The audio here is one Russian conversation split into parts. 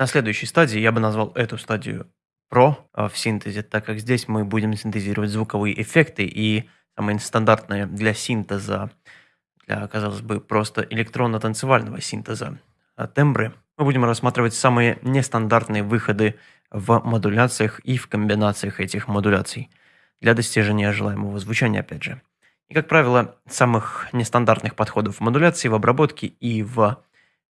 На следующей стадии я бы назвал эту стадию Pro а, в синтезе, так как здесь мы будем синтезировать звуковые эффекты и самые стандартные для синтеза, для, казалось бы, просто электронно-танцевального синтеза а, тембры. Мы будем рассматривать самые нестандартные выходы в модуляциях и в комбинациях этих модуляций для достижения желаемого звучания, опять же. И, как правило, самых нестандартных подходов в модуляции, в обработке и в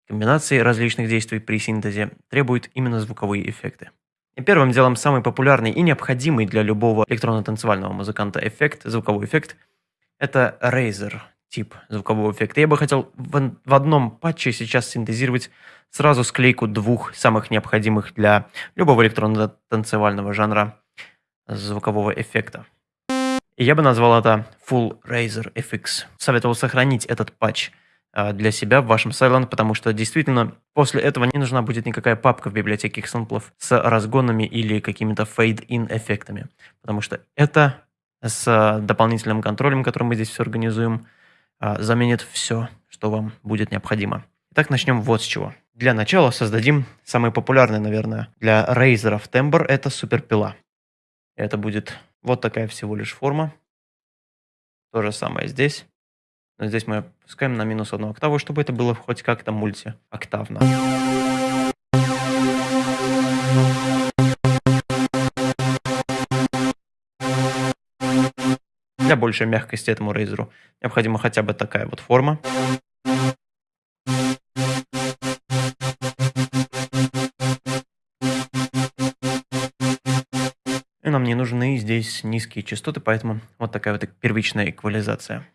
комбинации различных действий при синтезе требуют именно звуковые эффекты. И первым делом самый популярный и необходимый для любого электронно-танцевального музыканта эффект, звуковой эффект, это Razer тип звукового эффекта. Я бы хотел в, в одном патче сейчас синтезировать сразу склейку двух самых необходимых для любого электронно-танцевального жанра звукового эффекта. И я бы назвал это Full Razer FX. Советовал сохранить этот патч для себя в вашем Silent, потому что действительно после этого не нужна будет никакая папка в библиотеке экземплов с разгонами или какими-то fade-in эффектами, потому что это с дополнительным контролем, который мы здесь все организуем, а, заменит все, что вам будет необходимо. Итак, начнем вот с чего. Для начала создадим самый популярный, наверное, для рейзеров тембр – это суперпила. Это будет вот такая всего лишь форма. То же самое здесь. Но здесь мы опускаем на минус одну октаву, чтобы это было хоть как-то мультиоктавно. Для большей мягкости этому рейзеру необходима хотя бы такая вот форма. И нам не нужны здесь низкие частоты, поэтому вот такая вот первичная эквализация.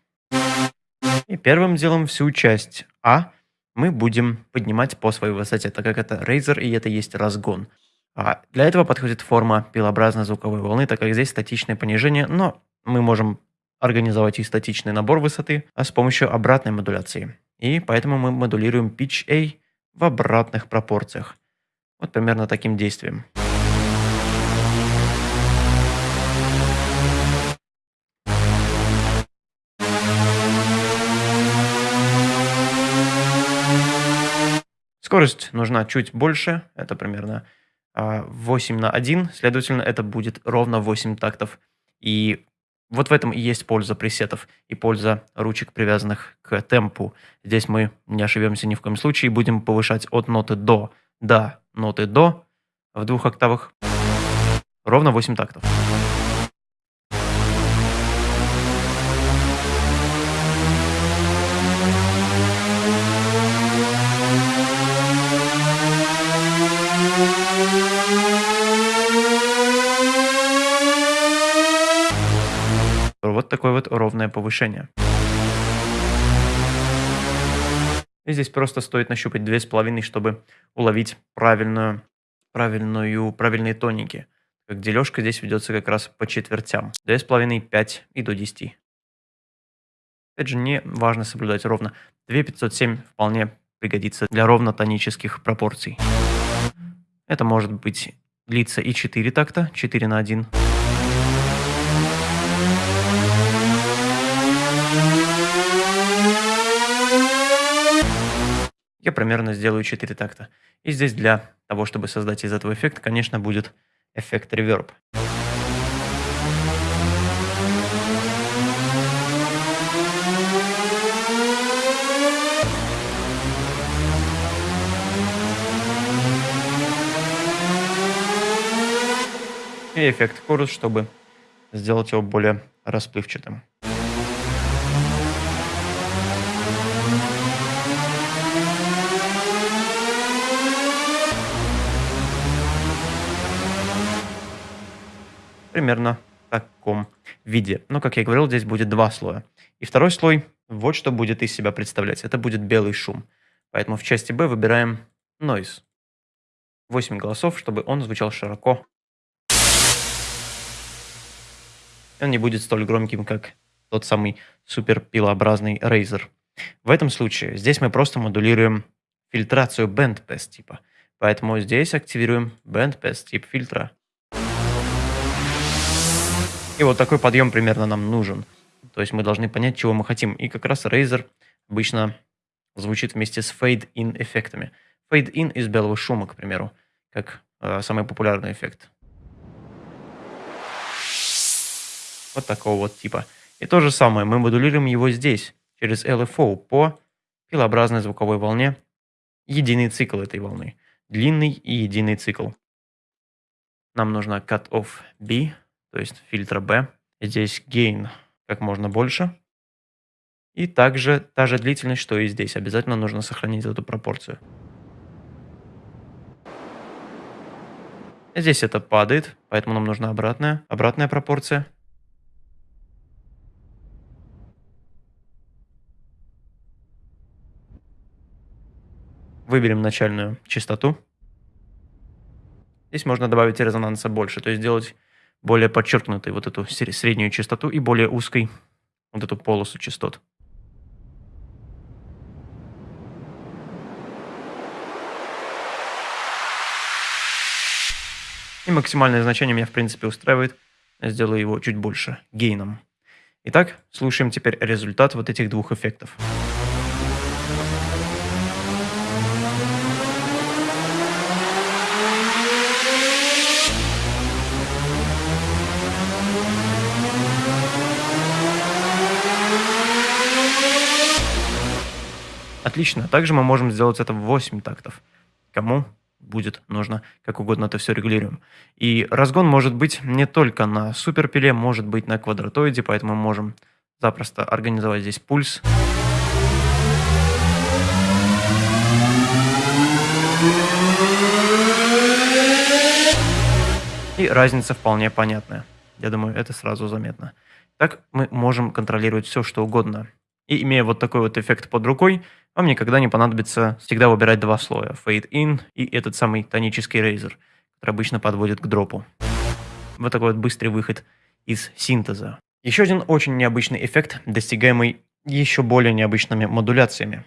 И первым делом всю часть А мы будем поднимать по своей высоте, так как это Razer и это есть разгон. А для этого подходит форма пилообразной звуковой волны, так как здесь статичное понижение, но мы можем организовать и статичный набор высоты а с помощью обратной модуляции. И поэтому мы модулируем pitch A в обратных пропорциях. Вот примерно таким действием. Скорость нужна чуть больше, это примерно 8 а, на 1, следовательно, это будет ровно 8 тактов. И вот в этом и есть польза пресетов и польза ручек, привязанных к темпу. Здесь мы не ошибемся ни в коем случае, будем повышать от ноты до до ноты до в двух октавах ровно 8 тактов. Вот такое вот ровное повышение. И здесь просто стоит нащупать 2,5, чтобы уловить правильную, правильную, правильные тоники. Как дележка здесь ведется как раз по четвертям. 2,5, 5 и до 10. Опять же, не важно соблюдать ровно. 2,507 вполне пригодится для ровно-тонических пропорций. Это может быть длиться и 4 такта, 4 на 1. Я примерно сделаю 4 такта. И здесь для того, чтобы создать из этого эффект, конечно, будет эффект реверб. И эффект хорус, чтобы сделать его более расплывчатым. Примерно в таком виде. Но, как я говорил, здесь будет два слоя. И второй слой, вот что будет из себя представлять. Это будет белый шум. Поэтому в части B выбираем Noise. 8 голосов, чтобы он звучал широко. Он не будет столь громким, как тот самый супер пилообразный Razer. В этом случае здесь мы просто модулируем фильтрацию Bandpass типа. Поэтому здесь активируем Bandpass тип фильтра. И вот такой подъем примерно нам нужен. То есть мы должны понять, чего мы хотим. И как раз Razer обычно звучит вместе с fade-in эффектами. Fade-in из белого шума, к примеру. как э, самый популярный эффект. Вот такого вот типа. И то же самое, мы модулируем его здесь, через LFO, по пилообразной звуковой волне. Единый цикл этой волны. Длинный и единый цикл. Нам нужна cut-off B, то есть фильтра B. Здесь gain как можно больше. И также та же длительность, что и здесь. Обязательно нужно сохранить эту пропорцию. Здесь это падает, поэтому нам нужна обратная, обратная пропорция. Выберем начальную частоту. Здесь можно добавить резонанса больше, то есть сделать более подчеркнутой вот эту среднюю частоту и более узкой вот эту полосу частот. И максимальное значение меня в принципе устраивает. Я сделаю его чуть больше гейном. Итак, слушаем теперь результат вот этих двух эффектов. Отлично. Также мы можем сделать это в 8 тактов. Кому будет нужно, как угодно это все регулируем. И разгон может быть не только на суперпиле, может быть на квадратоиде, поэтому мы можем запросто организовать здесь пульс. И разница вполне понятная. Я думаю, это сразу заметно. Так мы можем контролировать все, что угодно. И имея вот такой вот эффект под рукой, вам никогда не понадобится всегда выбирать два слоя. Fade in и этот самый тонический рейзер, который обычно подводит к дропу. Вот такой вот быстрый выход из синтеза. Еще один очень необычный эффект, достигаемый еще более необычными модуляциями.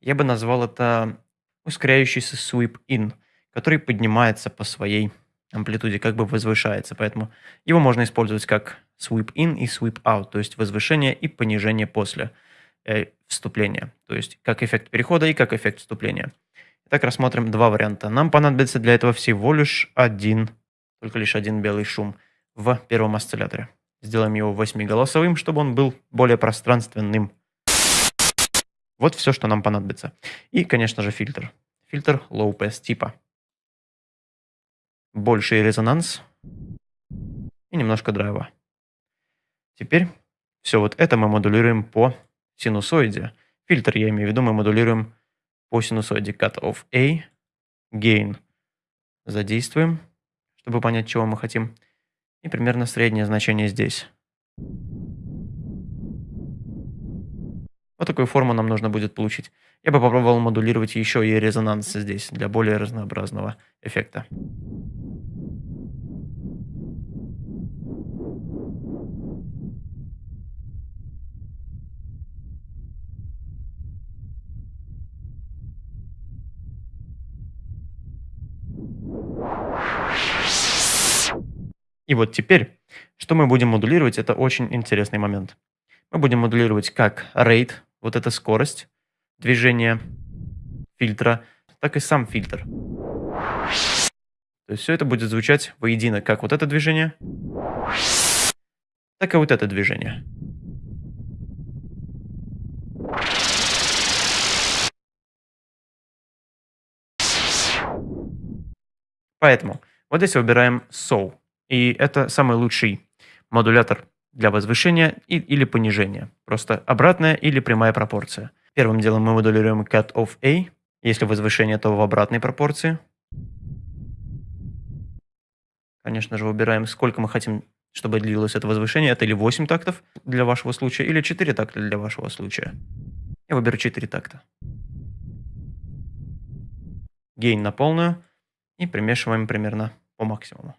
Я бы назвал это ускоряющийся sweep in, который поднимается по своей амплитуде, как бы возвышается. Поэтому его можно использовать как sweep in и sweep out, то есть возвышение и понижение после э, вступления. То есть как эффект перехода и как эффект вступления. Итак, рассмотрим два варианта. Нам понадобится для этого всего лишь один, только лишь один белый шум в первом осцилляторе. Сделаем его восьмиголосовым, чтобы он был более пространственным. Вот все, что нам понадобится. И, конечно же, фильтр. Фильтр low pass типа. Больший резонанс и немножко драйва. Теперь все вот это мы модулируем по синусоиде. Фильтр, я имею в виду, мы модулируем по синусоиде cut of A, gain задействуем, чтобы понять, чего мы хотим. И примерно среднее значение здесь. Вот такую форму нам нужно будет получить. Я бы попробовал модулировать еще и резонанс здесь, для более разнообразного эффекта. И вот теперь, что мы будем модулировать, это очень интересный момент. Мы будем модулировать как rate, вот эта скорость движения фильтра, так и сам фильтр. То есть все это будет звучать воедино, как вот это движение, так и вот это движение. Поэтому вот здесь выбираем So. И это самый лучший модулятор для возвышения и, или понижения. Просто обратная или прямая пропорция. Первым делом мы модулируем cut of A. Если возвышение, то в обратной пропорции. Конечно же, выбираем, сколько мы хотим, чтобы длилось это возвышение. Это или 8 тактов для вашего случая, или 4 такта для вашего случая. Я выберу 4 такта. Гейн на полную. И примешиваем примерно по максимуму.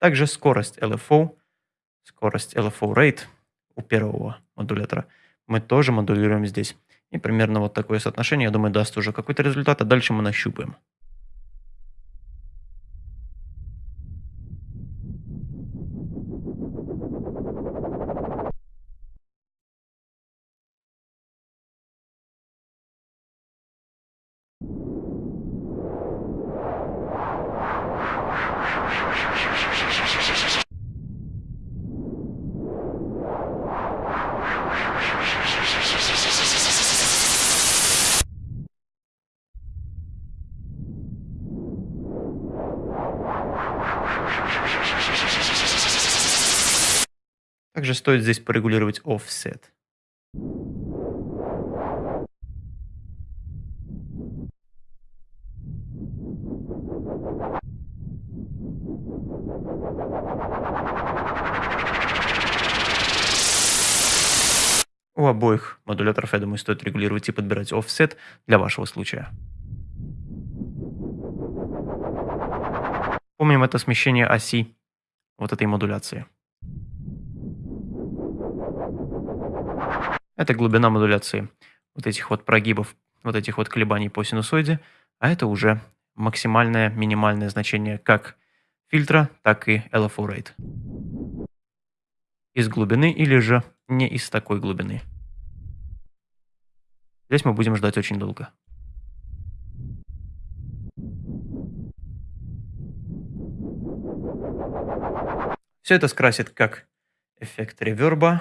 Также скорость LFO, скорость LFO rate у первого модулятора мы тоже модулируем здесь. И примерно вот такое соотношение, я думаю, даст уже какой-то результат, а дальше мы нащупаем. Стоит здесь порегулировать offset. У обоих модуляторов, я думаю, стоит регулировать и подбирать offset для вашего случая. Помним это смещение оси вот этой модуляции. Это глубина модуляции вот этих вот прогибов, вот этих вот колебаний по синусоиде, а это уже максимальное, минимальное значение как фильтра, так и LFO rate. Из глубины или же не из такой глубины. Здесь мы будем ждать очень долго. Все это скрасит как эффект реверба,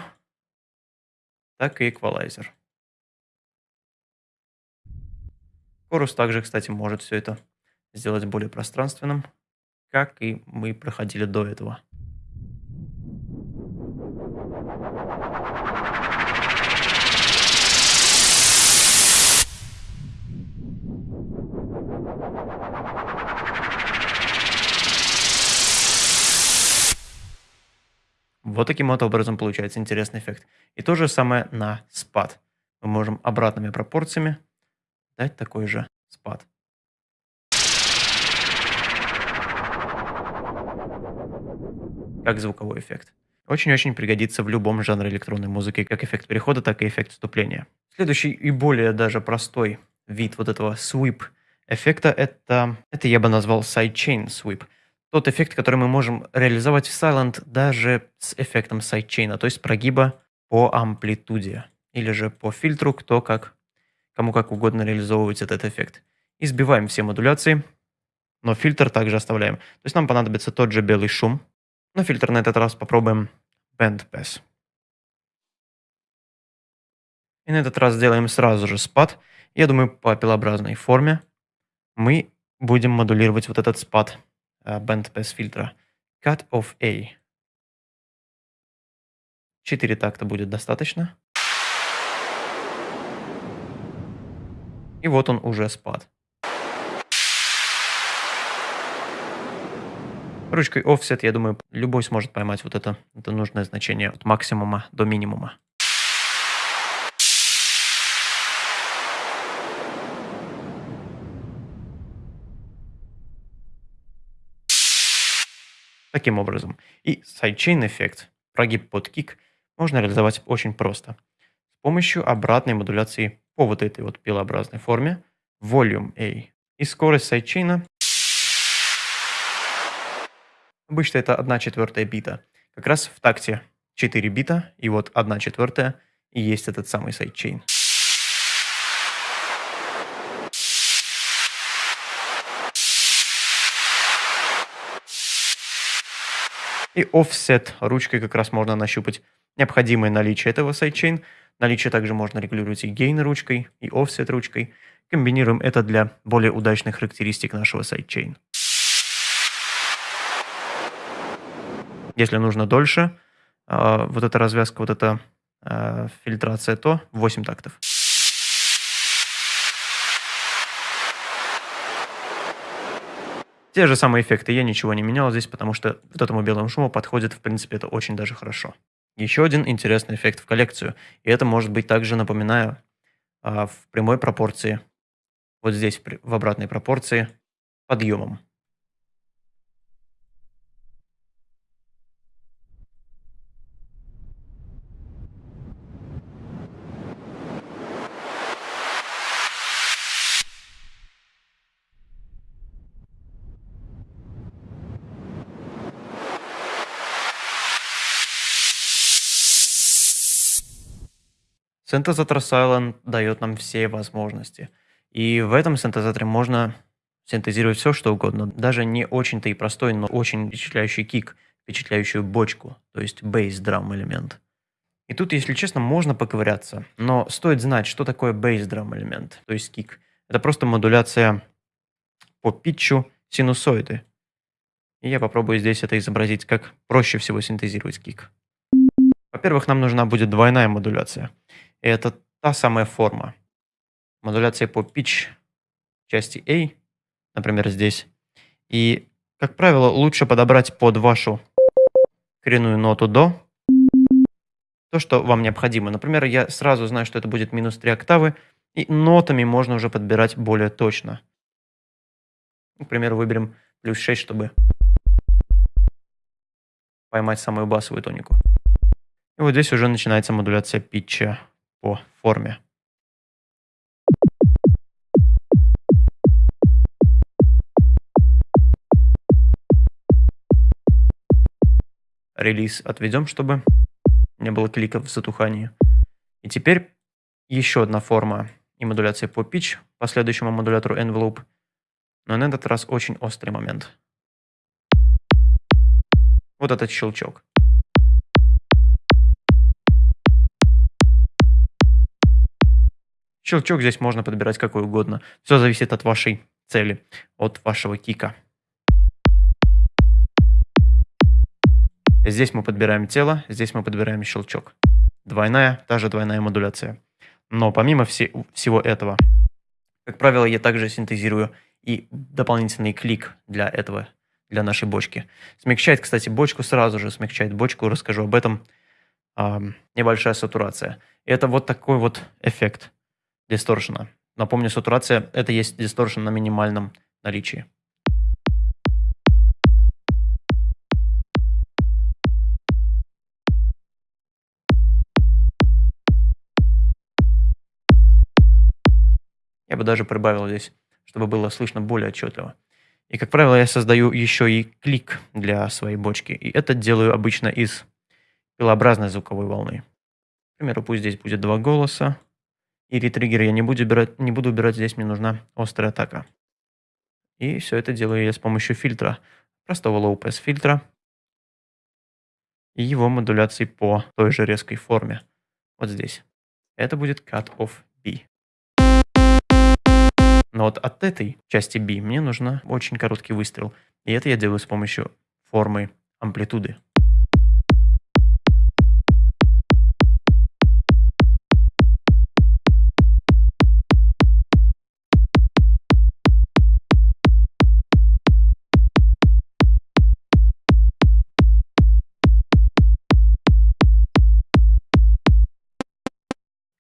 так и эквалайзер. Chorus также, кстати, может все это сделать более пространственным, как и мы проходили до этого. Вот таким вот образом получается интересный эффект. И то же самое на спад. Мы можем обратными пропорциями дать такой же спад. Как звуковой эффект. Очень-очень пригодится в любом жанре электронной музыки, как эффект перехода, так и эффект вступления. Следующий и более даже простой вид вот этого sweep эффекта, это, это я бы назвал sidechain sweep – тот эффект, который мы можем реализовать в Sylenth даже с эффектом сайдчейна, то есть прогиба по амплитуде или же по фильтру, кто как, кому как угодно реализовывать этот эффект. И сбиваем все модуляции, но фильтр также оставляем. То есть нам понадобится тот же белый шум, но фильтр на этот раз попробуем Band Pass. И на этот раз сделаем сразу же спад. Я думаю, по пилообразной форме мы будем модулировать вот этот спад bandpass фильтра. Cut of A. Четыре такта будет достаточно. И вот он уже спад. Ручкой Offset, я думаю, любой сможет поймать вот это, это нужное значение от максимума до минимума. Таким образом. И sidechain эффект, прогиб под kick, можно реализовать очень просто. С помощью обратной модуляции по вот этой вот пилообразной форме volume A. И скорость сайдчейна обычно это 1 четвертая бита. Как раз в такте 4 бита, и вот 1 четвертая и есть этот самый sidechain. И offset ручкой как раз можно нащупать необходимое наличие этого sidechain. Наличие также можно регулировать и gain ручкой, и offset ручкой. Комбинируем это для более удачных характеристик нашего sidechain. Если нужно дольше, а, вот эта развязка, вот эта а, фильтрация, то 8 тактов. Те же самые эффекты, я ничего не менял здесь, потому что вот этому белому шуму подходит, в принципе, это очень даже хорошо. Еще один интересный эффект в коллекцию, и это может быть также, напоминаю, а, в прямой пропорции, вот здесь в обратной пропорции, подъемом. Синтезатор Silent дает нам все возможности. И в этом синтезаторе можно синтезировать все, что угодно. Даже не очень-то и простой, но очень впечатляющий кик, впечатляющую бочку, то есть бейс-драм элемент. И тут, если честно, можно поковыряться, но стоит знать, что такое бейс-драм элемент, то есть кик. Это просто модуляция по питчу синусоиды. И я попробую здесь это изобразить, как проще всего синтезировать кик. Во-первых, нам нужна будет двойная модуляция. Это та самая форма. Модуляция по pitch части A, например, здесь. И, как правило, лучше подобрать под вашу коренную ноту до то, что вам необходимо. Например, я сразу знаю, что это будет минус 3 октавы, и нотами можно уже подбирать более точно. Например, выберем плюс 6, чтобы поймать самую басовую тонику. И вот здесь уже начинается модуляция питча по форме. Релиз отведем, чтобы не было кликов в затухании. И теперь еще одна форма и модуляция по pitch по следующему модулятору envelope. Но на этот раз очень острый момент. Вот этот щелчок. Щелчок здесь можно подбирать какой угодно. Все зависит от вашей цели, от вашего кика. Здесь мы подбираем тело, здесь мы подбираем щелчок. Двойная, та же двойная модуляция. Но помимо все, всего этого, как правило, я также синтезирую и дополнительный клик для этого, для нашей бочки. Смягчает, кстати, бочку сразу же, смягчает бочку, расскажу об этом. А, небольшая сатурация. Это вот такой вот эффект дисторшена. Напомню, сатурация – это есть дисторшн на минимальном наличии. Я бы даже прибавил здесь, чтобы было слышно более отчетливо. И, как правило, я создаю еще и клик для своей бочки. И это делаю обычно из пилообразной звуковой волны. К примеру, пусть здесь будет два голоса. И ретриггер я не буду убирать, не буду убирать, здесь мне нужна острая атака. И все это делаю я с помощью фильтра, простого low pass фильтра и его модуляции по той же резкой форме. Вот здесь. Это будет cut of B. Но вот от этой части B мне нужно очень короткий выстрел. И это я делаю с помощью формы амплитуды.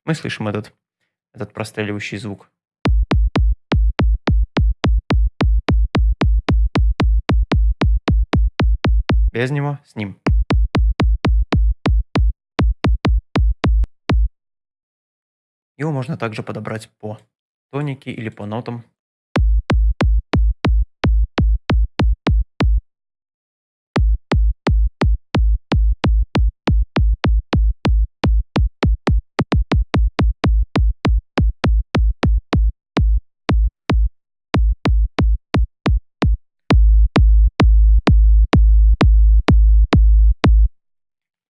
Мы слышим этот, этот простреливающий звук. Без него, с ним. Его можно также подобрать по тонике или по нотам.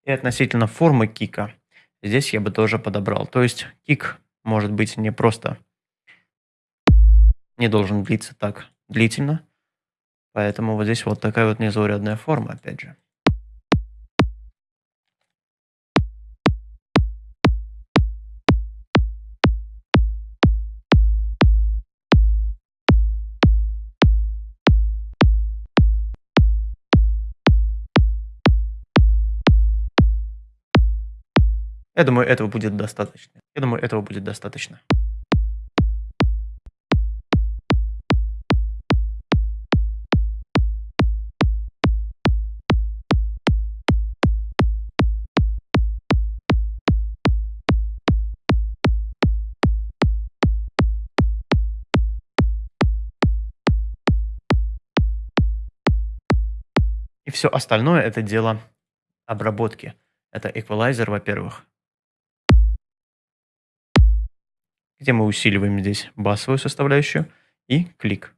И относительно формы кика, здесь я бы тоже подобрал. То есть кик может быть не просто, не должен длиться так длительно. Поэтому вот здесь вот такая вот незаурядная форма, опять же. Я думаю, этого будет достаточно. Я думаю, этого будет достаточно. И все остальное это дело обработки. Это эквалайзер, во-первых. Где мы усиливаем здесь басовую составляющую и клик.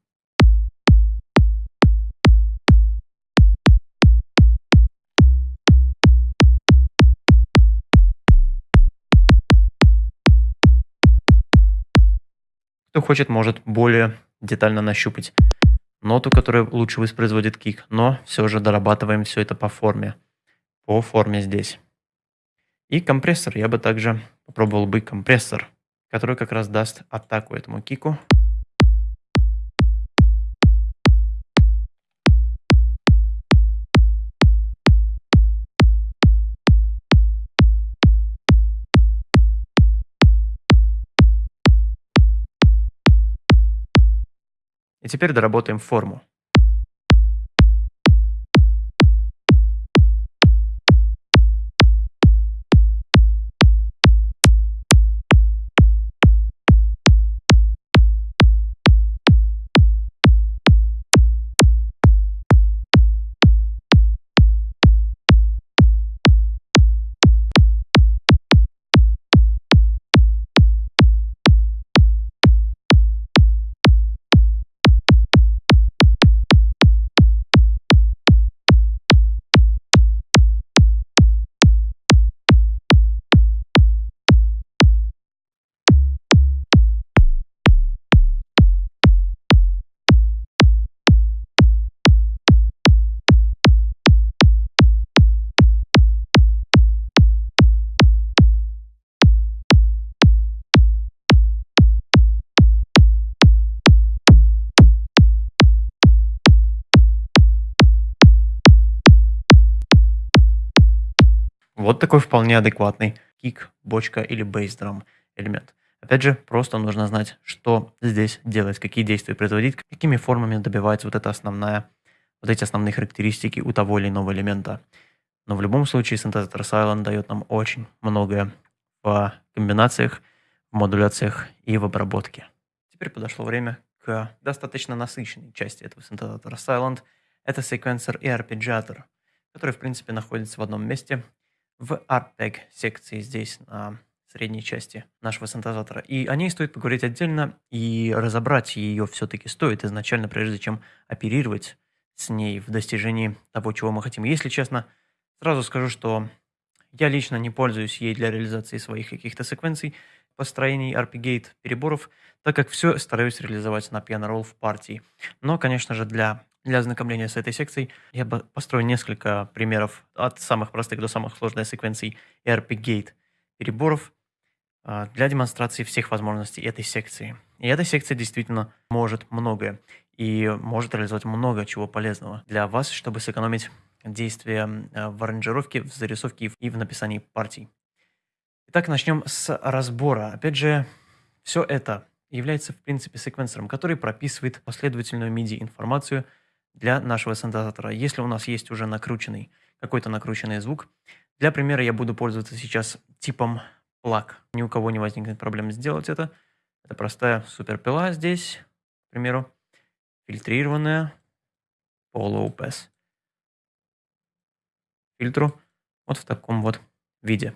Кто хочет, может более детально нащупать ноту, которая лучше воспроизводит кик, но все же дорабатываем все это по форме. По форме здесь. И компрессор. Я бы также попробовал бы компрессор, который как раз даст атаку этому кику. И теперь доработаем форму. Вот такой вполне адекватный кик, бочка или бейсдрам элемент. Опять же, просто нужно знать, что здесь делать, какие действия производить, какими формами добивается вот эта основная, вот эти основные характеристики у того или иного элемента. Но в любом случае синтезатор Silent дает нам очень многое в комбинациях, в модуляциях и в обработке. Теперь подошло время к достаточно насыщенной части этого синтезатора Silent. Это секвенсор и арпеджиатор, который в принципе находится в одном месте в ARPEG секции здесь на средней части нашего синтезатора. И о ней стоит поговорить отдельно, и разобрать ее все-таки стоит изначально, прежде чем оперировать с ней в достижении того, чего мы хотим. Если честно, сразу скажу, что я лично не пользуюсь ей для реализации своих каких-то секвенций, построений, RP-Gate, переборов, так как все стараюсь реализовать на piano roll в партии. Но, конечно же, для для ознакомления с этой секцией я бы построил несколько примеров от самых простых до самых сложных секвенций ERP-Gate переборов а, для демонстрации всех возможностей этой секции. И эта секция действительно может многое и может реализовать много чего полезного для вас, чтобы сэкономить действия а, в аранжировке, в зарисовке и в написании партий. Итак, начнем с разбора. Опять же, все это является, в принципе, секвенсором, который прописывает последовательную MIDI-информацию – для нашего синтезатора. Если у нас есть уже накрученный, какой-то накрученный звук, для примера я буду пользоваться сейчас типом plug. Ни у кого не возникнет проблем сделать это. Это простая суперпила здесь, к примеру, фильтрированная по low pass фильтру вот в таком вот виде.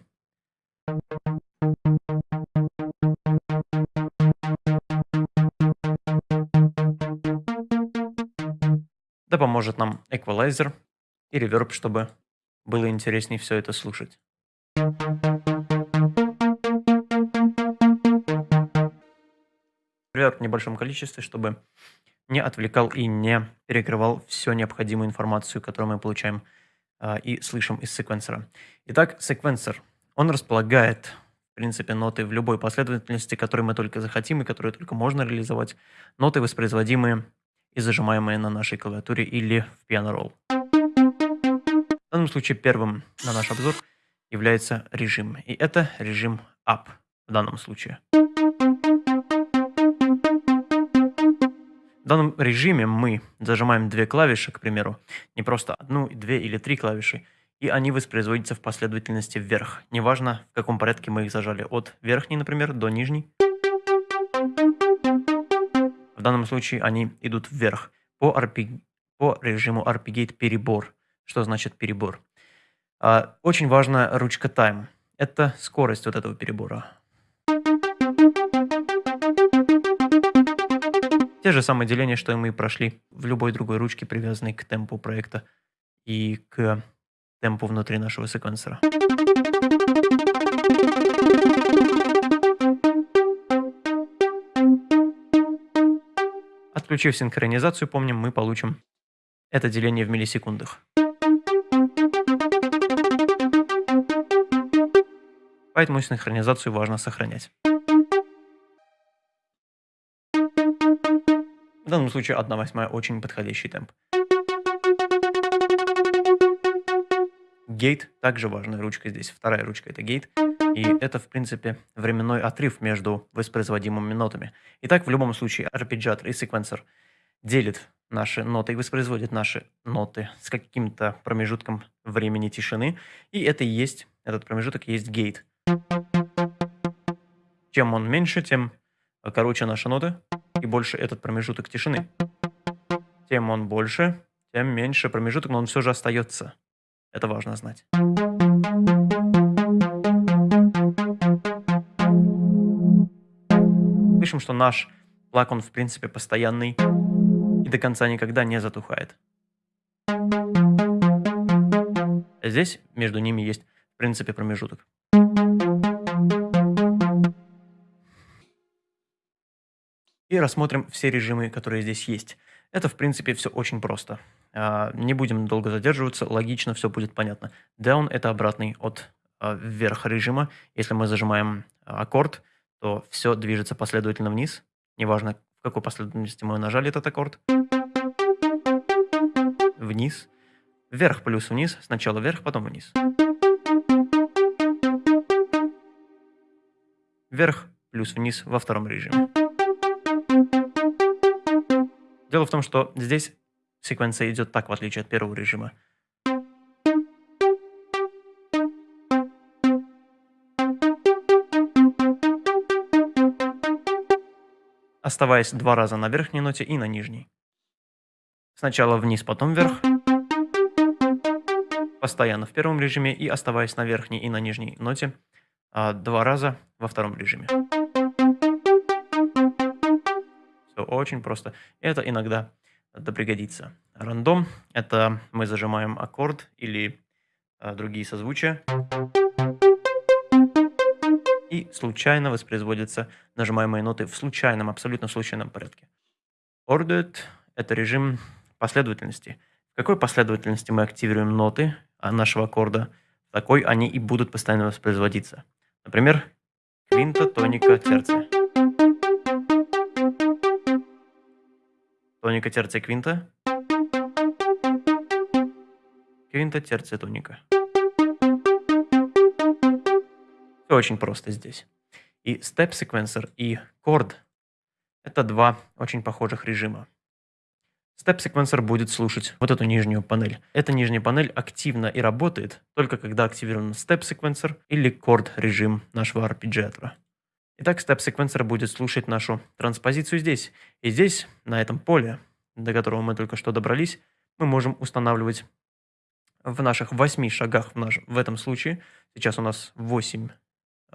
Поможет нам эквалайзер и реверб, чтобы было интереснее все это слушать. Реверб в небольшом количестве, чтобы не отвлекал и не перекрывал всю необходимую информацию, которую мы получаем э, и слышим из секвенсора. Итак, секвенсор, он располагает, в принципе, ноты в любой последовательности, которую мы только захотим и которую только можно реализовать. Ноты, воспроизводимые и зажимаемые на нашей клавиатуре или в Piano Roll. В данном случае первым на наш обзор является режим. И это режим Up в данном случае. В данном режиме мы зажимаем две клавиши, к примеру, не просто одну, две или три клавиши, и они воспроизводятся в последовательности вверх. Неважно, в каком порядке мы их зажали, от верхней, например, до нижней данном случае они идут вверх по, RP, по режиму RPGate перебор. Что значит перебор? А, очень важна ручка time. Это скорость вот этого перебора. Те же самые деления, что и мы прошли в любой другой ручке, привязанной к темпу проекта и к темпу внутри нашего секвенсора. Отключив синхронизацию, помним, мы получим это деление в миллисекундах. Поэтому синхронизацию важно сохранять. В данном случае 1 восьмая очень подходящий темп. Гейт также важная ручка здесь. Вторая ручка это гейт. И это, в принципе, временной отрыв между воспроизводимыми нотами. Итак, в любом случае, арпеджиатор и секвенсор делит наши ноты и воспроизводит наши ноты с каким-то промежутком времени тишины. И это и есть, этот промежуток есть гейт. Чем он меньше, тем короче наши ноты и больше этот промежуток тишины. Тем он больше, тем меньше промежуток, но он все же остается. Это важно знать. Слышим, что наш плак, он в принципе постоянный и до конца никогда не затухает. Здесь между ними есть в принципе промежуток. И рассмотрим все режимы, которые здесь есть. Это, в принципе, все очень просто. А, не будем долго задерживаться, логично все будет понятно. Down – это обратный от а, вверх режима. Если мы зажимаем а, аккорд, то все движется последовательно вниз. Неважно, в какой последовательности мы нажали этот аккорд. Вниз. Вверх плюс вниз. Сначала вверх, потом вниз. Вверх плюс вниз во втором режиме. Дело в том, что здесь секвенция идет так, в отличие от первого режима. Оставаясь два раза на верхней ноте и на нижней. Сначала вниз, потом вверх. Постоянно в первом режиме и оставаясь на верхней и на нижней ноте а, два раза во втором режиме. Все очень просто. Это иногда это пригодится. Рандом – это мы зажимаем аккорд или а, другие созвучия. И случайно воспроизводятся нажимаемые ноты в случайном, абсолютно случайном порядке. Ordered – это режим последовательности. В какой последовательности мы активируем ноты а, нашего аккорда, такой они и будут постоянно воспроизводиться. Например, квинта, тоника, терция. Тоника, терция, квинта. Квинта, терция, тоника. Все очень просто здесь. И Step Sequencer и Chord – это два очень похожих режима. Step Sequencer будет слушать вот эту нижнюю панель. Эта нижняя панель активна и работает только когда активирован Step Sequencer или Chord режим нашего арпеджиатора. Итак, Step Sequencer будет слушать нашу транспозицию здесь. И здесь, на этом поле, до которого мы только что добрались, мы можем устанавливать в наших восьми шагах в, наш, в этом случае, сейчас у нас 8 э,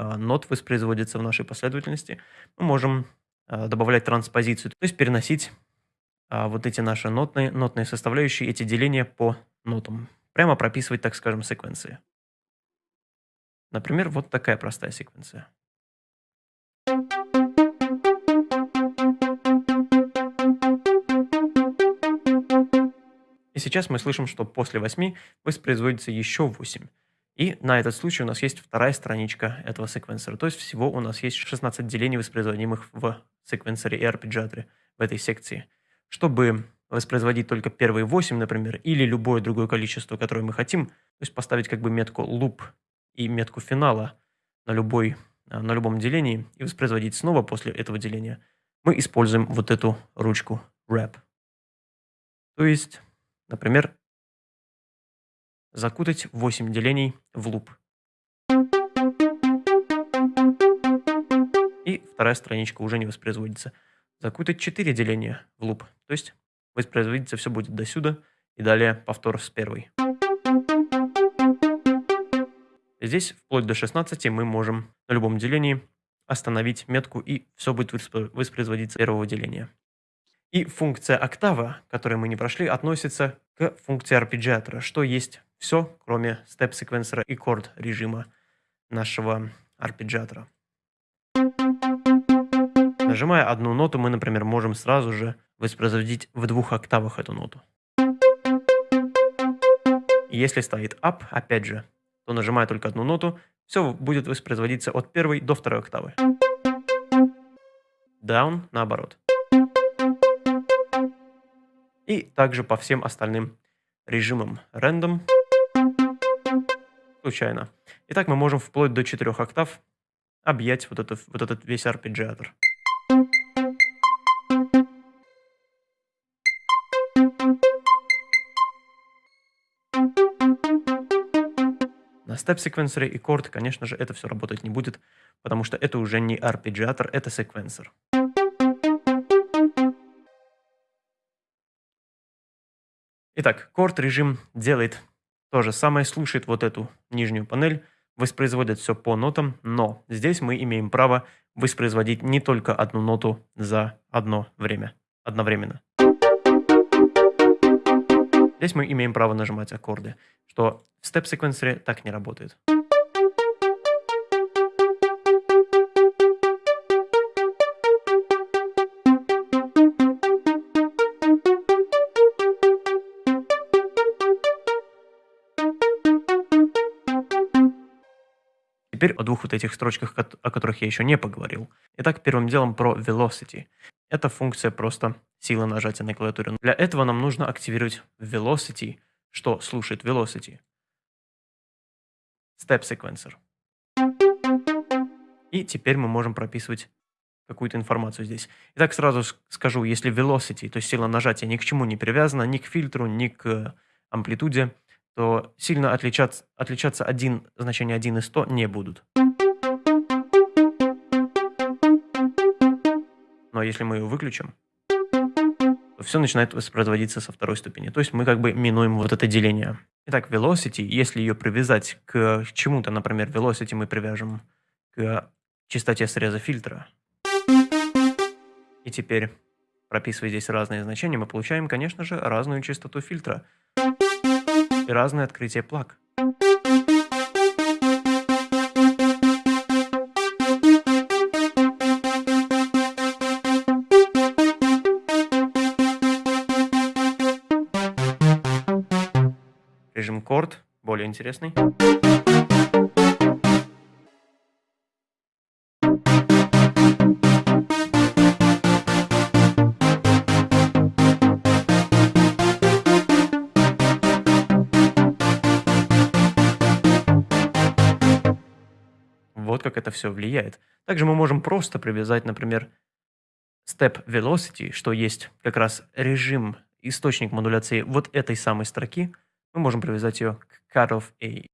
нот воспроизводится в нашей последовательности, мы можем э, добавлять транспозицию, то есть переносить э, вот эти наши нотные, нотные составляющие, эти деления по нотам. Прямо прописывать, так скажем, секвенции. Например, вот такая простая секвенция. И сейчас мы слышим, что после 8 воспроизводится еще 8. И на этот случай у нас есть вторая страничка этого секвенсора. То есть всего у нас есть 16 делений, воспроизводимых в секвенсоре и арпеджиаторе в этой секции. Чтобы воспроизводить только первые 8, например, или любое другое количество, которое мы хотим, то есть поставить как бы метку loop и метку финала на, любой, на любом делении и воспроизводить снова после этого деления, мы используем вот эту ручку wrap. То есть Например, закутать 8 делений в луп. И вторая страничка уже не воспроизводится. Закутать 4 деления в луп. То есть воспроизводиться все будет до сюда и далее повтор с первой. Здесь вплоть до 16 мы можем на любом делении остановить метку и все будет воспроизводиться первого деления. И функция октава, которую мы не прошли, относится к функции арпеджиатора, что есть все, кроме степ-секвенсора и корд режима нашего арпеджиатора. Нажимая одну ноту, мы, например, можем сразу же воспроизводить в двух октавах эту ноту. Если стоит up, опять же, то нажимая только одну ноту, все будет воспроизводиться от первой до второй октавы. Down наоборот. И также по всем остальным режимам. Random. Случайно. Итак, мы можем вплоть до 4 октав объять вот, это, вот этот весь арпеджиатор. На степ-секвенсоре и корд, конечно же, это все работать не будет, потому что это уже не арпеджиатор, это секвенсор. Итак, корд режим делает то же самое, слушает вот эту нижнюю панель, воспроизводит все по нотам, но здесь мы имеем право воспроизводить не только одну ноту за одно время, одновременно. Здесь мы имеем право нажимать аккорды, что в степ-секвенсоре так не работает. Теперь о двух вот этих строчках, о которых я еще не поговорил. Итак, первым делом про velocity. Это функция просто силы нажатия на клавиатуре. Для этого нам нужно активировать velocity, что слушает velocity. Step sequencer. И теперь мы можем прописывать какую-то информацию здесь. Итак, сразу скажу, если velocity, то есть сила нажатия ни к чему не привязана, ни к фильтру, ни к амплитуде, то сильно отличаться, отличаться один, значение 1 и 100 не будут. Но если мы ее выключим, то все начинает воспроизводиться со второй ступени. То есть мы как бы минуем вот это деление. Итак, velocity, если ее привязать к чему-то, например, velocity мы привяжем к частоте среза фильтра, и теперь прописывая здесь разные значения, мы получаем, конечно же, разную частоту фильтра и разное открытие плаг. Режим корд более интересный. Это все влияет. Также мы можем просто привязать, например, step velocity, что есть как раз режим, источник модуляции вот этой самой строки. Мы можем привязать ее к cutoff A.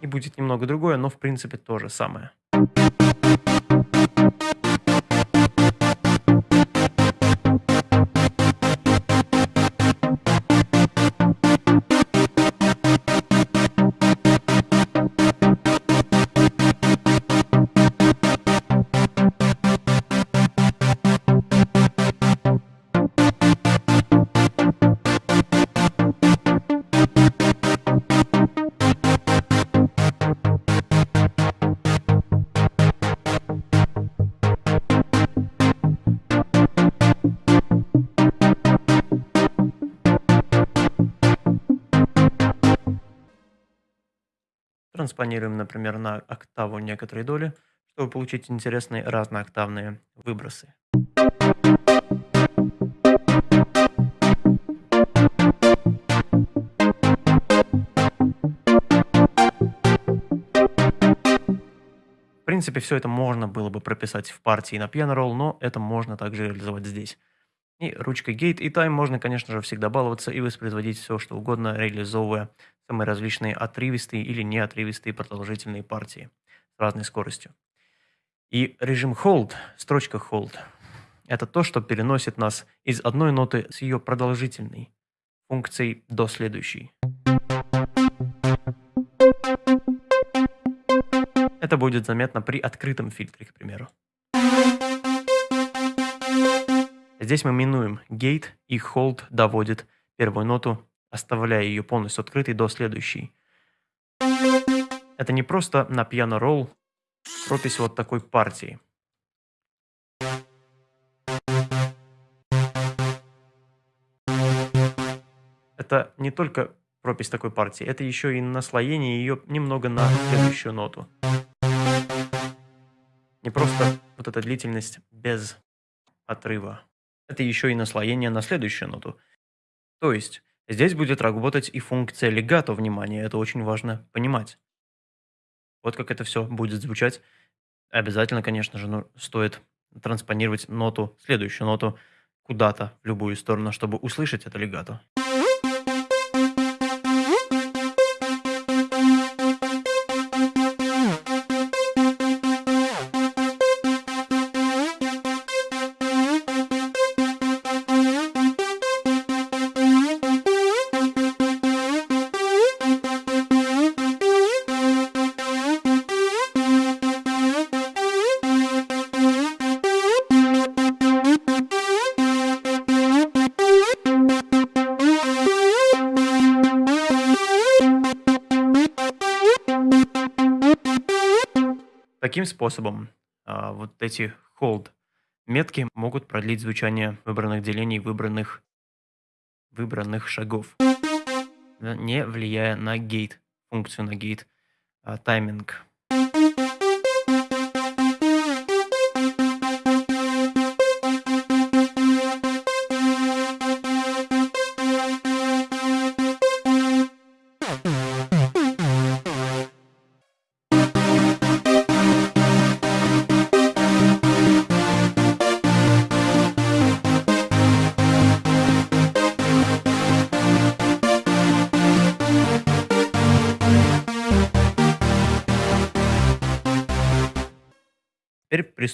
И будет немного другое, но в принципе то же самое. Транспонируем, например, на октаву некоторые доли, чтобы получить интересные разнооктавные выбросы. В принципе, все это можно было бы прописать в партии на roll, но это можно также реализовать здесь. И ручкой Gate и Time можно, конечно же, всегда баловаться и воспроизводить все, что угодно, реализовывая самые различные отрывистые или неотрывистые продолжительные партии с разной скоростью. И режим Hold, строчка Hold, это то, что переносит нас из одной ноты с ее продолжительной функцией до следующей. Это будет заметно при открытом фильтре, к примеру. Здесь мы минуем gate и hold доводит первую ноту, оставляя ее полностью открытой до следующей. Это не просто на пиано ролл пропись вот такой партии. Это не только пропись такой партии, это еще и наслоение ее немного на следующую ноту. Не просто вот эта длительность без отрыва. Это еще и наслоение на следующую ноту. То есть, здесь будет работать и функция легато внимания, это очень важно понимать. Вот как это все будет звучать. Обязательно, конечно же, ну, стоит транспонировать ноту, следующую ноту куда-то в любую сторону, чтобы услышать это легато. Таким способом а, вот эти hold метки могут продлить звучание выбранных делений выбранных, выбранных шагов, не влияя на гейт, функцию на гейт, а, тайминг.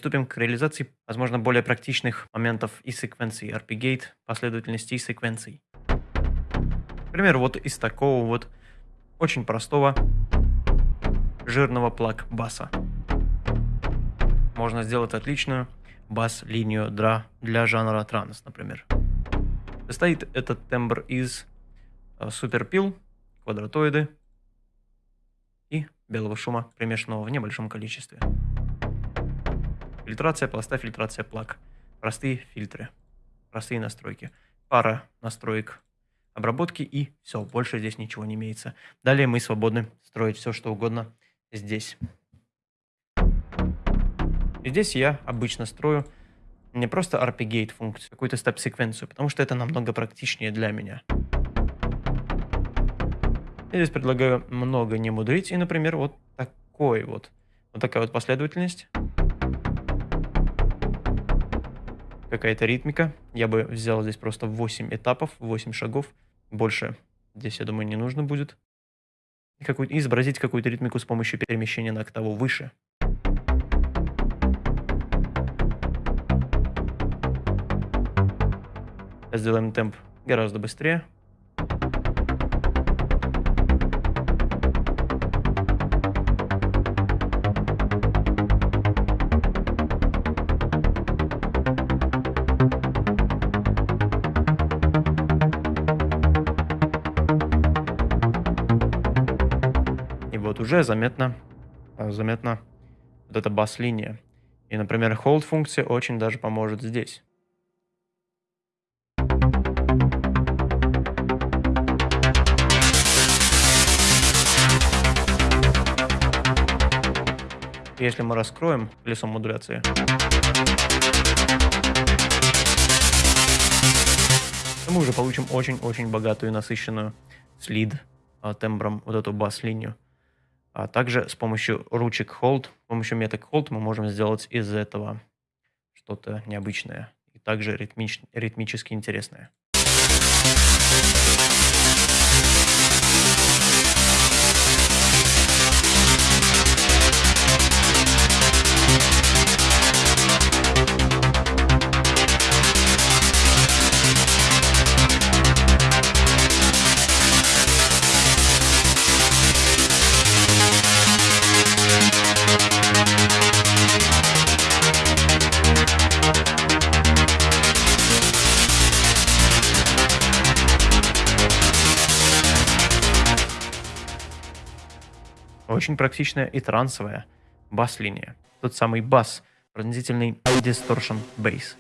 Приступим к реализации, возможно, более практичных моментов и секвенций, RP-гейт, последовательности и секвенций. Например, вот из такого вот очень простого жирного плаг баса. Можно сделать отличную бас-линию для, для жанра транс, например. Состоит этот тембр из э, суперпил, квадратоиды и белого шума, примешанного в небольшом количестве. Фильтрация пласта, фильтрация плаг. Простые фильтры. Простые настройки. Пара настроек обработки и все. Больше здесь ничего не имеется. Далее мы свободны строить все, что угодно здесь. И здесь я обычно строю не просто RP-gate функцию, какую-то степ-секвенцию, потому что это намного практичнее для меня. Я здесь предлагаю много не мудрить, и, например, вот такой вот, вот такая вот последовательность какая-то ритмика. Я бы взял здесь просто 8 этапов, 8 шагов. Больше здесь, я думаю, не нужно будет. И, какую изобразить какую-то ритмику с помощью перемещения на октаву выше. Сделаем темп гораздо быстрее. Уже заметно, э, заметно вот эта бас-линия. И, например, hold функция очень даже поможет здесь. Если мы раскроем колесо модуляции, то мы уже получим очень-очень богатую, насыщенную слид а, тембром вот эту бас-линию. А также с помощью ручек hold, с помощью меток hold мы можем сделать из этого что-то необычное и также ритмич, ритмически интересное. Очень практичная и трансовая бас-линия. Тот самый бас, пронзительный distortion bass.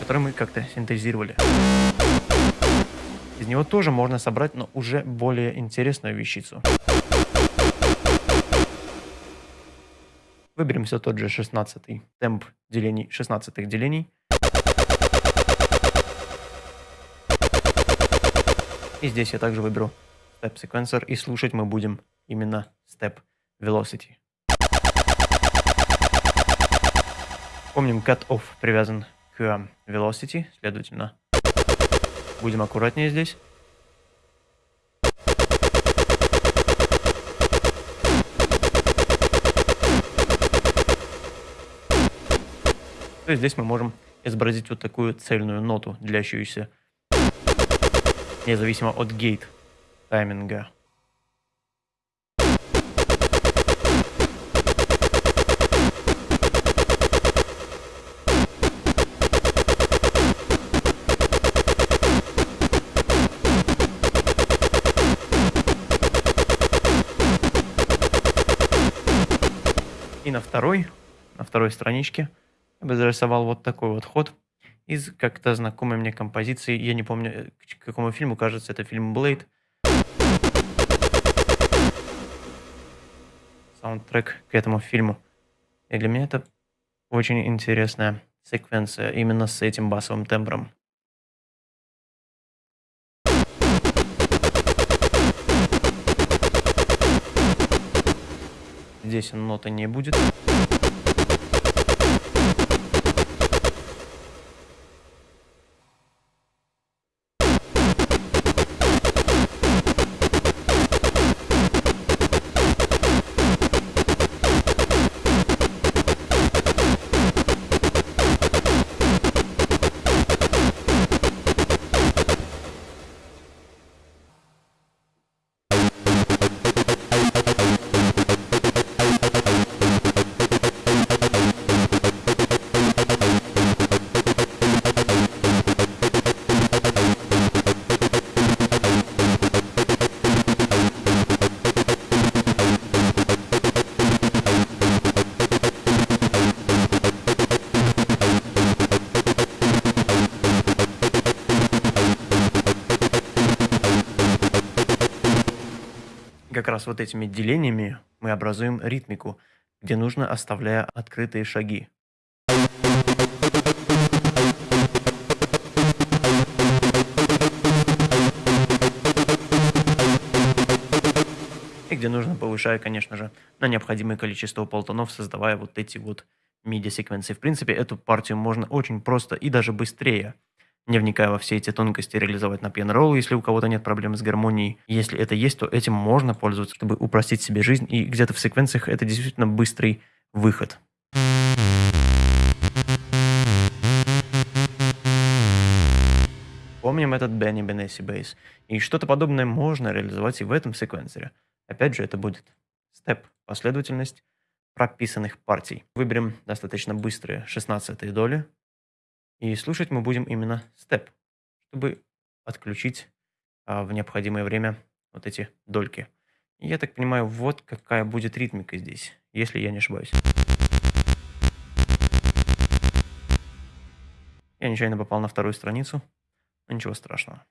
который мы как-то синтезировали. Из него тоже можно собрать, но уже более интересную вещицу. Выберем все тот же 16 темп делений, 16 делений. И здесь я также выберу Step Sequencer, и слушать мы будем именно Step Velocity. Помним, cut-off привязан к Velocity, следовательно, Будем аккуратнее здесь. То есть здесь мы можем изобразить вот такую цельную ноту, длящуюся независимо от гейт тайминга. на второй, на второй страничке я бы зарисовал вот такой вот ход из как-то знакомой мне композиции. Я не помню, э, к какому фильму, кажется, это фильм «Блейд». Саундтрек к этому фильму. И для меня это очень интересная секвенция именно с этим басовым тембром. Здесь ноты не будет. Раз вот этими делениями мы образуем ритмику, где нужно оставляя открытые шаги. И где нужно, повышая, конечно же, на необходимое количество полтонов, создавая вот эти вот MIDI-секвенции. В принципе, эту партию можно очень просто и даже быстрее не вникая во все эти тонкости, реализовать на пиано если у кого-то нет проблем с гармонией. Если это есть, то этим можно пользоваться, чтобы упростить себе жизнь, и где-то в секвенциях это действительно быстрый выход. Помним этот Бенни Бенесси бейс. И что-то подобное можно реализовать и в этом секвенсоре. Опять же, это будет степ, последовательность прописанных партий. Выберем достаточно быстрые 16 доли, и слушать мы будем именно степ, чтобы отключить а, в необходимое время вот эти дольки. И я так понимаю, вот какая будет ритмика здесь, если я не ошибаюсь. Я нечаянно попал на вторую страницу, но ничего страшного.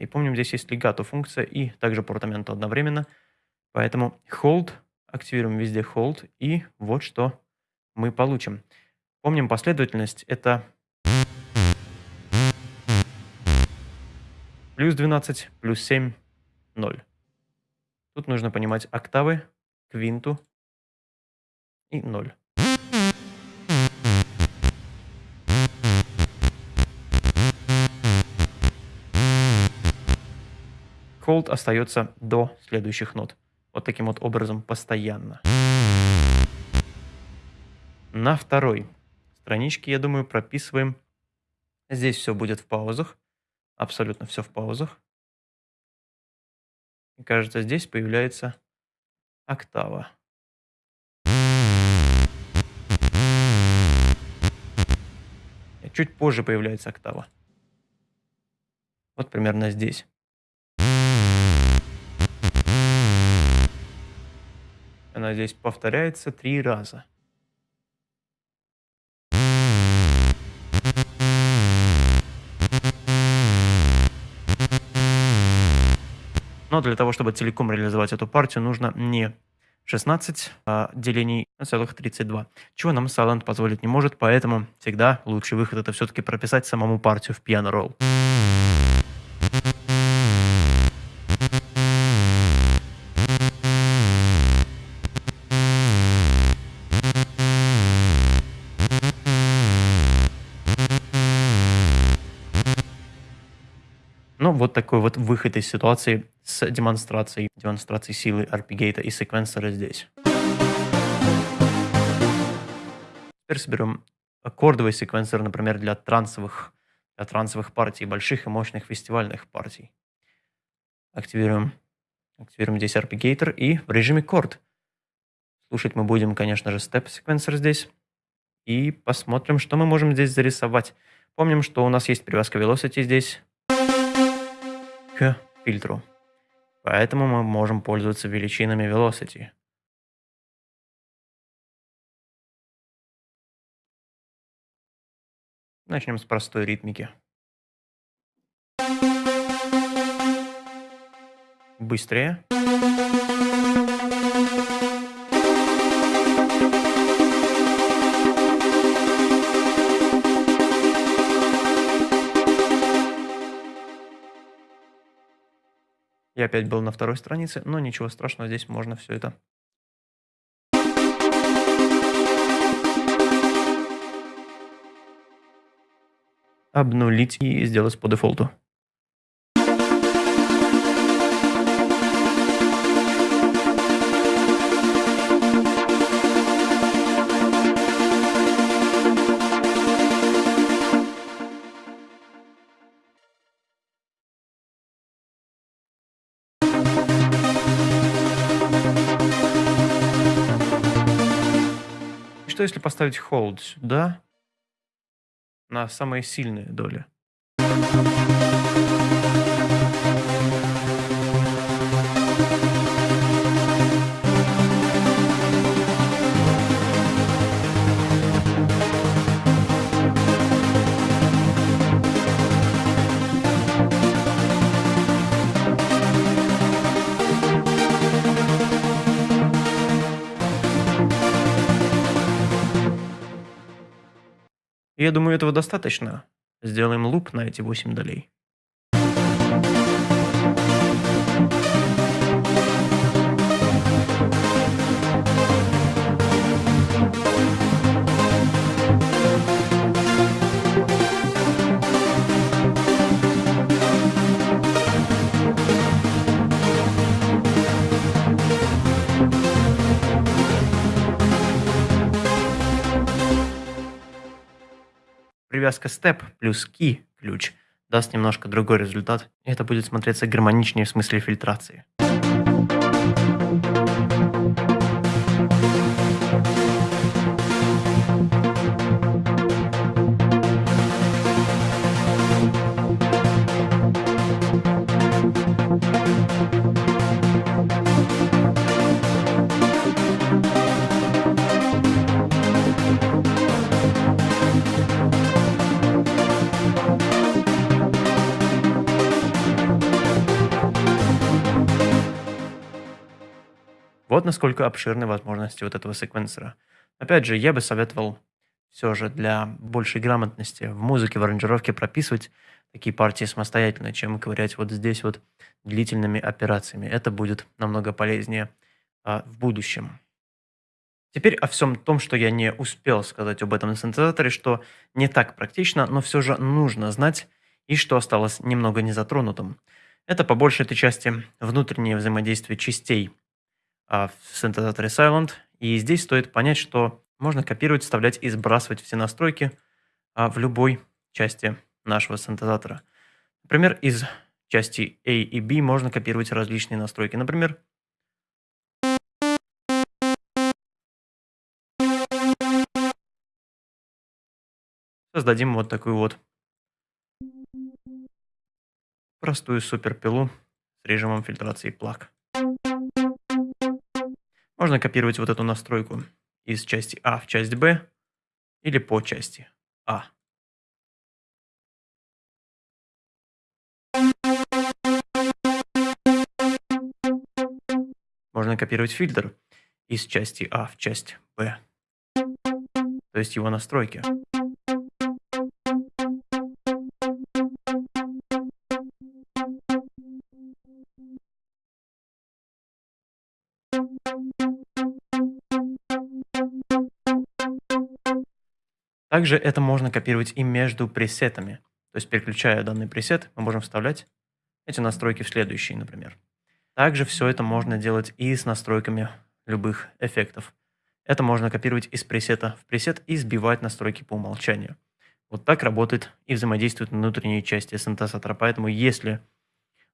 И помним, здесь есть легато функция и также портаменто одновременно. Поэтому hold, активируем везде hold, и вот что мы получим. Помним последовательность, это плюс 12, плюс 7, 0. Тут нужно понимать октавы, квинту и 0. Cold остается до следующих нот. Вот таким вот образом постоянно. На второй страничке, я думаю, прописываем. Здесь все будет в паузах. Абсолютно все в паузах. И кажется, здесь появляется октава. чуть позже появляется октава. Вот примерно здесь. Она здесь повторяется три раза. Но для того, чтобы целиком реализовать эту партию, нужно не 16 а, делений на целых 32, чего нам Silent позволить не может, поэтому всегда лучший выход это все-таки прописать самому партию в piano roll. Вот такой вот выход из ситуации с демонстрацией, демонстрацией силы арпигейта и секвенсора здесь. Теперь соберем аккордовый секвенсор, например, для трансовых, для трансовых партий, больших и мощных фестивальных партий. Активируем, активируем здесь арпигейтор и в режиме корд. Слушать мы будем, конечно же, степ-секвенсор здесь. И посмотрим, что мы можем здесь зарисовать. Помним, что у нас есть привязка velocity здесь фильтру. Поэтому мы можем пользоваться величинами velocity. Начнем с простой ритмики. Быстрее. Я опять был на второй странице, но ничего страшного, здесь можно все это обнулить и сделать по дефолту. Что если поставить hold сюда на самые сильные доли? Я думаю, этого достаточно. Сделаем луп на эти 8 долей. Привязка step плюс key ключ даст немножко другой результат, и это будет смотреться гармоничнее в смысле фильтрации. Вот насколько обширны возможности вот этого секвенсора. Опять же, я бы советовал все же для большей грамотности в музыке, в аранжировке прописывать такие партии самостоятельно, чем ковырять вот здесь вот длительными операциями. Это будет намного полезнее а, в будущем. Теперь о всем том, что я не успел сказать об этом синтезаторе, что не так практично, но все же нужно знать, и что осталось немного незатронутым. Это по большей этой части внутреннее взаимодействие частей в синтезаторе Silent. И здесь стоит понять, что можно копировать, вставлять и сбрасывать все настройки а, в любой части нашего синтезатора. Например, из части A и B можно копировать различные настройки. Например, создадим вот такую вот простую суперпилу с режимом фильтрации плаг. Можно копировать вот эту настройку из части А в часть Б или по части А. Можно копировать фильтр из части А в часть Б, то есть его настройки. Также это можно копировать и между пресетами. То есть, переключая данный пресет, мы можем вставлять эти настройки в следующие, например. Также все это можно делать и с настройками любых эффектов. Это можно копировать из пресета в пресет и сбивать настройки по умолчанию. Вот так работает и взаимодействует внутренние части синтезатора. Поэтому если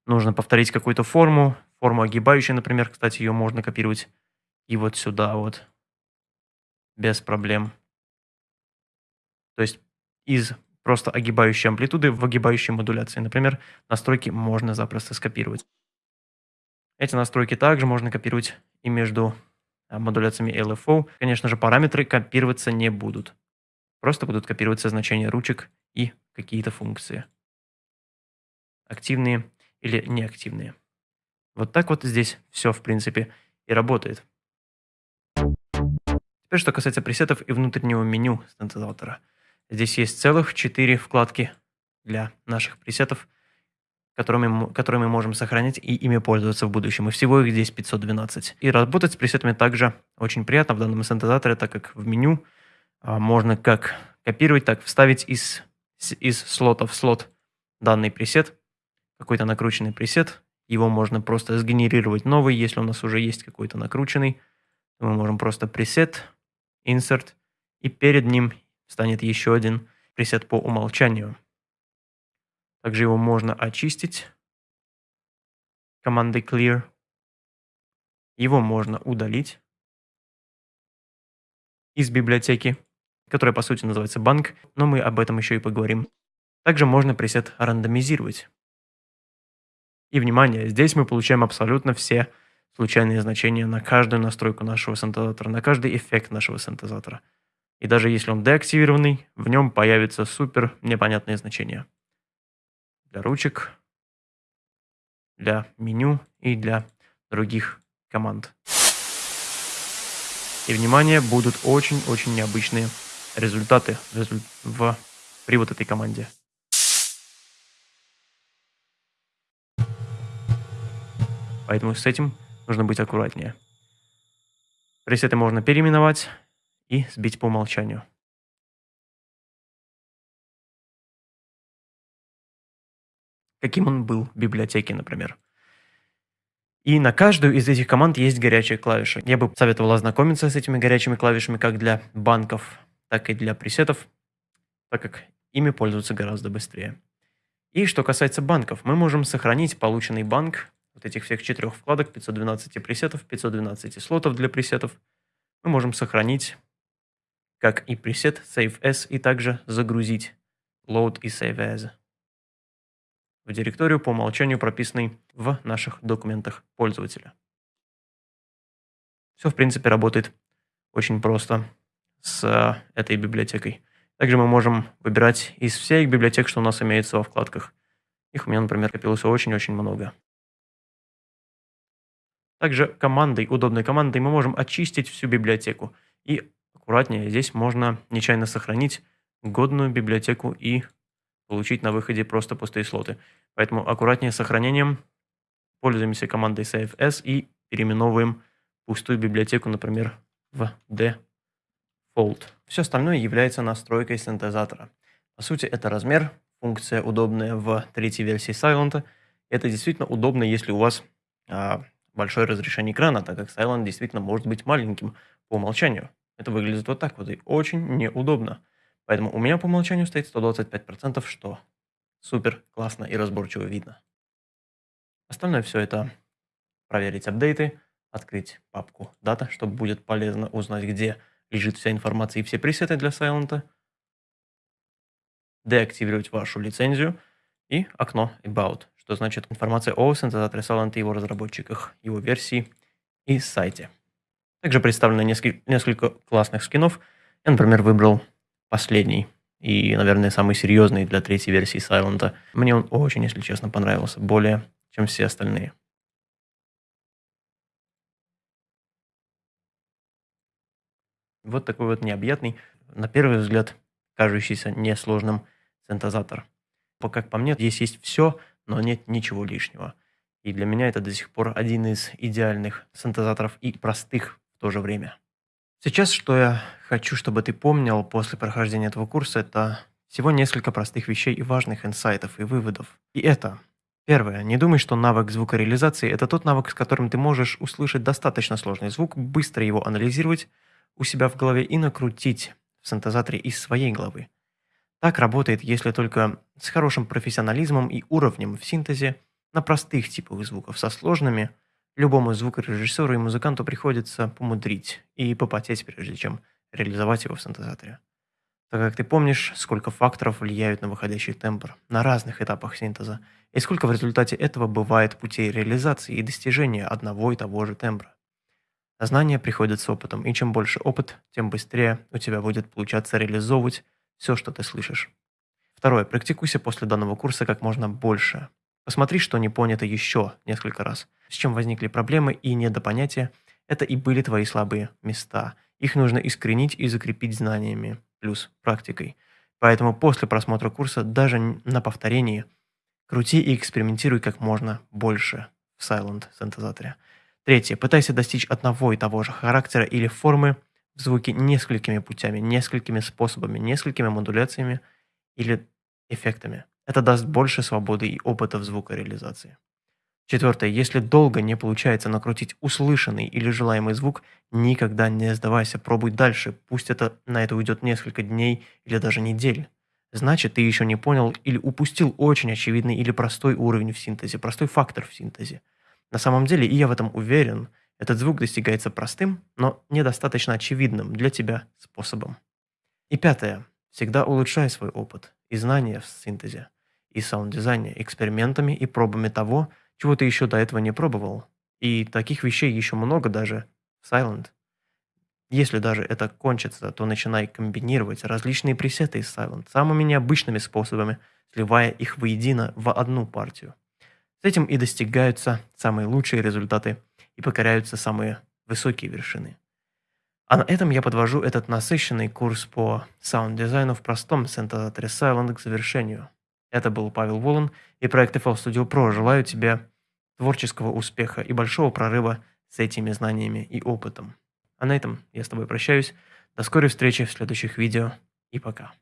нужно повторить какую-то форму, форму огибающую, например, кстати, ее можно копировать и вот сюда вот, без проблем. То есть из просто огибающей амплитуды в огибающей модуляции. Например, настройки можно запросто скопировать. Эти настройки также можно копировать и между а, модуляциями LFO. Конечно же, параметры копироваться не будут. Просто будут копироваться значения ручек и какие-то функции. Активные или неактивные. Вот так вот здесь все, в принципе, и работает. Теперь, что касается пресетов и внутреннего меню синтезатора – Здесь есть целых 4 вкладки для наших пресетов, которыми, которые мы можем сохранять и ими пользоваться в будущем. И всего их здесь 512. И работать с пресетами также очень приятно в данном синтезаторе, так как в меню а, можно как копировать, так вставить из, из слота в слот данный пресет, какой-то накрученный пресет. Его можно просто сгенерировать новый, если у нас уже есть какой-то накрученный. Мы можем просто пресет, insert, и перед ним станет еще один пресет по умолчанию. Также его можно очистить командой clear. Его можно удалить из библиотеки, которая по сути называется банк, но мы об этом еще и поговорим. Также можно пресет рандомизировать. И внимание, здесь мы получаем абсолютно все случайные значения на каждую настройку нашего синтезатора, на каждый эффект нашего синтезатора – и даже если он деактивированный, в нем появится супер непонятные значения. Для ручек, для меню и для других команд. И, внимание, будут очень-очень необычные результаты в, при вот этой команде. Поэтому с этим нужно быть аккуратнее. Пресеты можно переименовать, и сбить по умолчанию. Каким он был в библиотеке, например. И на каждую из этих команд есть горячие клавиши. Я бы советовал ознакомиться с этими горячими клавишами как для банков, так и для пресетов, так как ими пользоваться гораздо быстрее. И что касается банков, мы можем сохранить полученный банк, вот этих всех четырех вкладок, 512 пресетов, 512 слотов для пресетов, мы можем сохранить как и пресет Save As, и также загрузить Load и Save As в директорию по умолчанию прописанной в наших документах пользователя. Все, в принципе, работает очень просто с э, этой библиотекой. Также мы можем выбирать из всех библиотек, что у нас имеется во вкладках. Их у меня, например, копилось очень-очень много. Также командой, удобной командой мы можем очистить всю библиотеку и аккуратнее. Здесь можно нечаянно сохранить годную библиотеку и получить на выходе просто пустые слоты. Поэтому аккуратнее с сохранением. Пользуемся командой SaveS и переименовываем пустую библиотеку, например, в default. Все остальное является настройкой синтезатора. По сути, это размер, функция удобная в третьей версии Silent. Это действительно удобно, если у вас а, большое разрешение экрана, так как Silent действительно может быть маленьким по умолчанию. Это выглядит вот так вот и очень неудобно. Поэтому у меня по умолчанию стоит 125%, что супер классно и разборчиво видно. Остальное все это проверить апдейты, открыть папку дата, чтобы будет полезно узнать, где лежит вся информация и все пресеты для Silent. деактивировать вашу лицензию и окно About, что значит информация о синтезаторе Silent и его разработчиках, его версии и сайте. Также представлено несколько, несколько классных скинов. Я, например, выбрал последний и, наверное, самый серьезный для третьей версии Silent. Мне он очень, если честно, понравился, более чем все остальные. Вот такой вот необъятный, на первый взгляд, кажущийся несложным синтезатор. Как по мне, здесь есть все, но нет ничего лишнего. И для меня это до сих пор один из идеальных синтезаторов и простых в то же время. Сейчас, что я хочу, чтобы ты помнил после прохождения этого курса, это всего несколько простых вещей и важных инсайтов и выводов. И это Первое. Не думай, что навык звукореализации – это тот навык, с которым ты можешь услышать достаточно сложный звук, быстро его анализировать у себя в голове и накрутить в синтезаторе из своей головы. Так работает, если только с хорошим профессионализмом и уровнем в синтезе на простых типовых звуков со сложными – Любому звукорежиссеру и музыканту приходится помудрить и попотеть, прежде чем реализовать его в синтезаторе. Так как ты помнишь, сколько факторов влияют на выходящий тембр на разных этапах синтеза, и сколько в результате этого бывает путей реализации и достижения одного и того же тембра. Знания приходят с опытом, и чем больше опыт, тем быстрее у тебя будет получаться реализовывать все, что ты слышишь. Второе. Практикуйся после данного курса как можно больше. Посмотри, что не понято еще несколько раз. С чем возникли проблемы и недопонятия, это и были твои слабые места. Их нужно искоренить и закрепить знаниями, плюс практикой. Поэтому после просмотра курса, даже на повторении, крути и экспериментируй как можно больше в Silent синтезаторе. Третье. Пытайся достичь одного и того же характера или формы в звуке несколькими путями, несколькими способами, несколькими модуляциями или эффектами. Это даст больше свободы и опыта в звукореализации. Четвертое. Если долго не получается накрутить услышанный или желаемый звук, никогда не сдавайся, пробуй дальше, пусть это на это уйдет несколько дней или даже недель. Значит, ты еще не понял или упустил очень очевидный или простой уровень в синтезе, простой фактор в синтезе. На самом деле, и я в этом уверен, этот звук достигается простым, но недостаточно очевидным для тебя способом. И пятое. Всегда улучшай свой опыт и знания в синтезе и саунд-дизайне экспериментами и пробами того, чего ты еще до этого не пробовал. И таких вещей еще много даже в Silent. Если даже это кончится, то начинай комбинировать различные пресеты из Silent самыми необычными способами, сливая их воедино в одну партию. С этим и достигаются самые лучшие результаты и покоряются самые высокие вершины. А на этом я подвожу этот насыщенный курс по саунд-дизайну в простом синтезаторе Silent к завершению – это был Павел Волан и проект FL Studio Pro. Желаю тебе творческого успеха и большого прорыва с этими знаниями и опытом. А на этом я с тобой прощаюсь. До скорой встречи в следующих видео и пока.